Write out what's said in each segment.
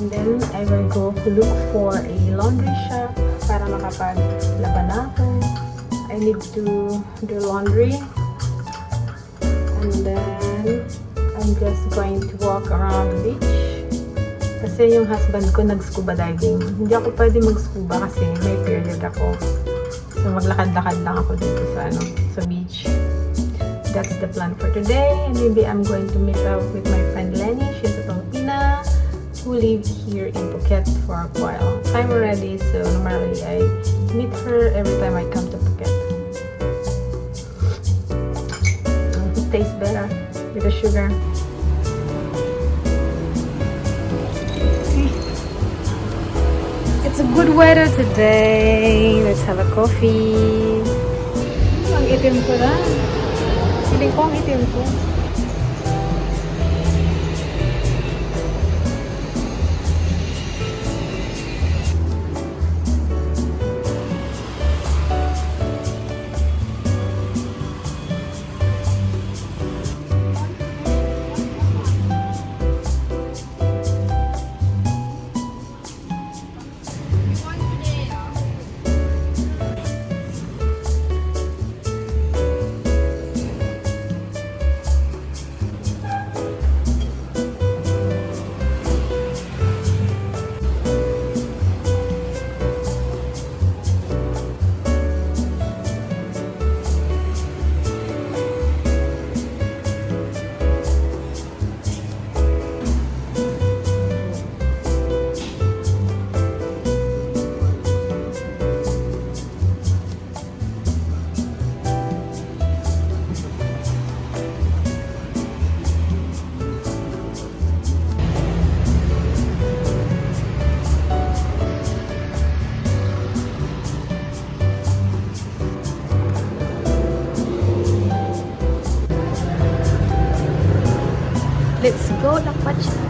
And then I will go look for a laundry shop para makapaglaban ako. I need to do laundry. And then I'm just going to walk around the beach. Kasi yung husband ko nag-scuba diving. Hindi ako pwede mag-scuba kasi may period ako. So maglakad-lakad lang ako dito sa ano, sa beach. That's the plan for today. Maybe I'm going to meet up with my friend Lenny. Filipina who lived here in Phuket for a while time already. So normally I meet her every time I come to Phuket. It tastes better with the sugar. It's a good weather today. Let's have a coffee. Ang itim ko na. Feeling ko ang itim ko. Go, Lakpacha. Oh.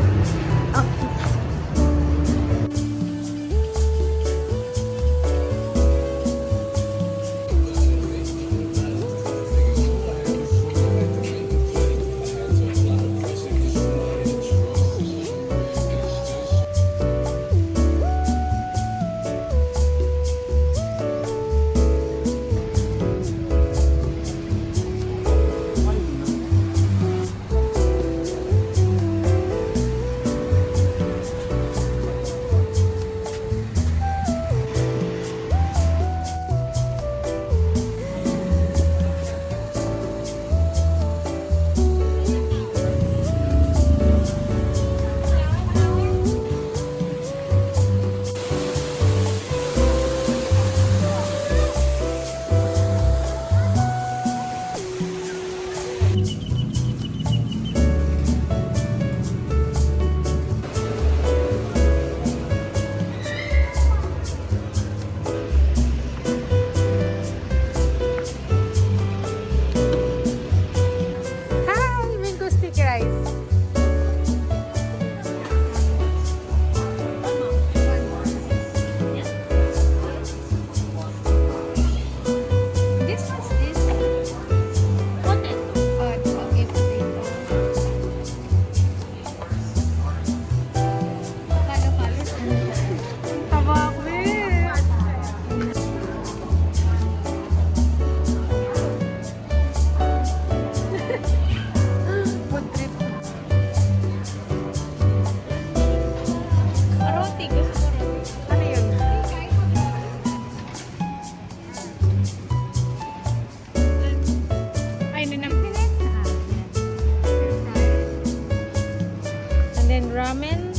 Ramen.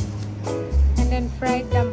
And then fried dumpling.